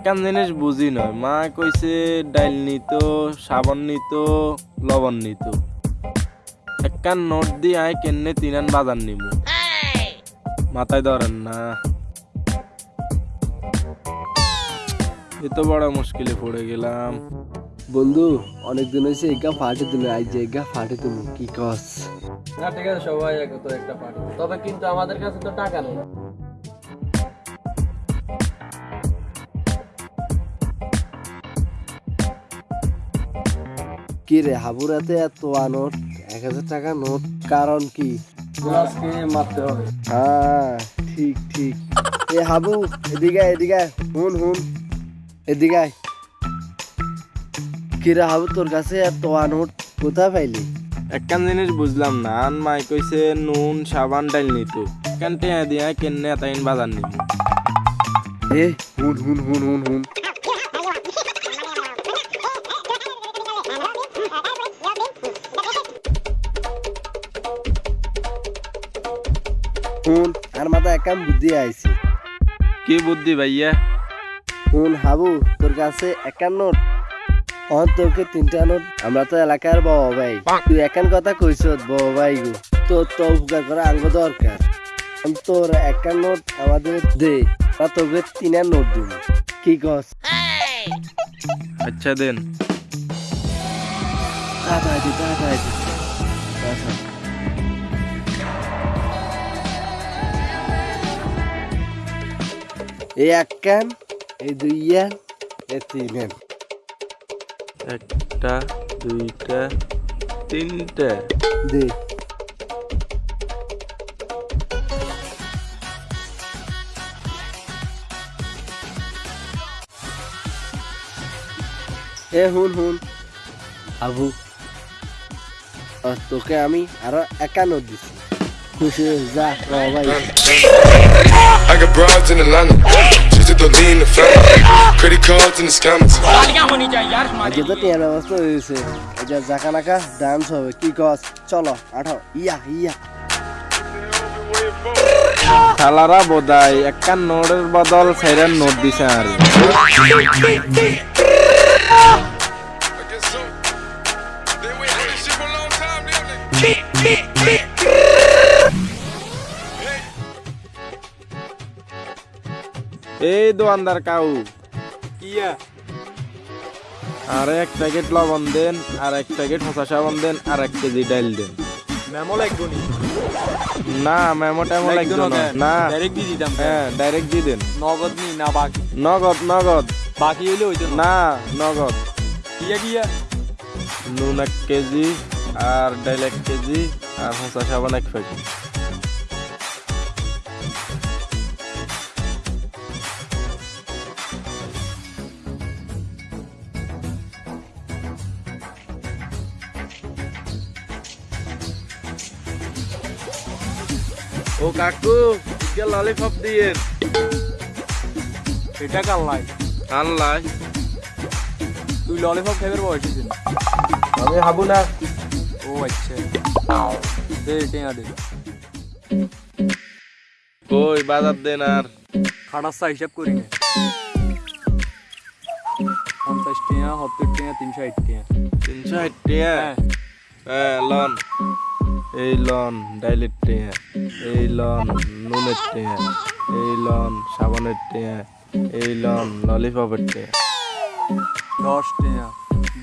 একখান জিনিস বুঝি নয়। মা কইছে ডাইল নিত সাবান নিত লবণ নিত। একখান নোট দিয়ে আয় কেনে তিনান বাজার নিব মাথায় ধরেন না। এ তো বড় মুশকিলে পড়ে গেলাম। বন্ধু অনেকদিন হয়েছে এগা ফাটে তুমি আজ যে এগা ফাটে তুমি কি কস? না ঠিক আছে সবাই এক তো একটা পার্টি। তবে কিন্তু আমাদের কাছে তো টাকা নেই। কি রে হাবুরাতে এত নোট এক হাজার টাকা নোট কারণ কি? আজকে মারতে হবে। হ্যাঁ ঠিক ঠিক। এ হাবু এদিকে এদিকে হুন হুন। এদিকে। কি রে হাবু তোর কাছে এত নোট কোথায় পাইলি? একখান জিনিস বুঝলাম না। আন মাই কইছে নুন সাবান ডাইল নিত একখান টেয়া দিয়ে কেনে এতাইন বাজার নিব। এ হুন হুন হুন হুন হুন। হুন আর মাথা একাম বুদ্ধি আইছে। কি বুদ্ধি ভাইয়া? হুন হাবু তোর কাছে একান নোট। অন তোকে তিনটা নোট। আমরা তো এলাকার বাবা ভাই। তুই একান কথা কইছ বাবা ভাই গো। তোর তো উপকার করা আঙ্গ দরকার। আমি তোর একান নোট আমাদের দে বা তোকে তিনার নোট দিব। কি কস? আচ্ছা দেন। তাড়াতাড়ি দে, তাড়াতাড়ি দে। এই এক ক্যান এই দুই ইয়ান এই তিন একটা দুইটা তিনটা। দে এ হুন হুন। আবু। আর তোকে আমি আরও একান্ন দিছি। I got broads in Atlanta. Just to lean in the family. Credit cards in the scammers. আজকে তো টিয়ার ব্যবস্থা হয়েছে এটা জাকা নাকা ডান্স হবে কি কস চলো আঠাও ইয়া ইয়া শালারা বোধাই একখান নোটের বদল সেরেন নোট দিছে আর I guess so. এই দোয়ানদার কাউ। আর এক প্যাকেট লবণ দেন আর এক প্যাকেট হসা সাবান দেন আর এক কেজি ডাইল দেন। মেমো লাগবো নি? না মেমো টেমো লাগবে না না। ডাইরেক্ট দিয়ে দিতাম হ্যাঁ ডাইরেক্ট দিয়ে দেন। নগদ নি না বাকি? নগদ নগদ। বাকি হইলে হইতো না। নগদ। ইয়া গিয়া নুন এক কেজি আর ডাইল এক কেজি আর হসা সাবান এক প্যাকেট। ও কাকু কে ললিপপ দিয়ে? এটা কাল্লাই আল্লাহ তুই ললিপপ খাইবার বয়স আমি হাবু না। ও আচ্ছা। দে টেঙা দে। কই বাজার দেন আর। খাটাসা হিসাব করি না। পঞ্চাশ টিয়া সত্তর টিয়া তিনশো ষাট টিয়া তিনশো ষাট টিয়া হ্যাঁ। হ্যাঁ লন। এই লন ডাইলের টিয়া এই লন নুনের টিয়া এই লন সাবানের টিয়া এই লন ললিপপের টিয়া দশ টিয়া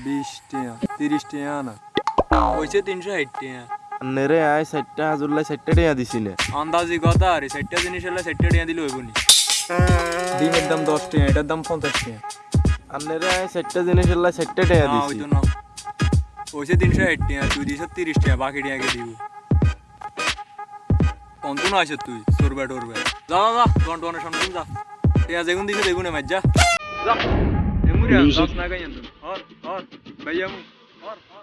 বিশ টিয়া তিরিশ টিয়া না হয়েছে তিনশো ষাট টিয়া নেরে আয় চারটা হাজুল্লাই চারটা টিয়া দিছি না আন্দাজি কথা আরে চারটা জিনিস হলে চারটা টিয়া দিলে হইব নি। ডিমের দাম দশ টিয়া এটার দাম পঞ্চাশ টিয়া আর নেরে আয় চারটা জিনিস চারটা টিয়া দিছি। না হয়েছে তিনশো ষাট টিয়া তুই দিছ তিরিশ টিয়া বাকি টিয়াকে দিব? না আছে তুই সরবে টরবে। যা যা যা ঘণ্টা অনেক সামনে যা। টিয়া যেগুন দিছে দেখুন মাছ যা। যা। এমুরিয়া দশ না গাই হর হর ভাইয়া মু হর হর।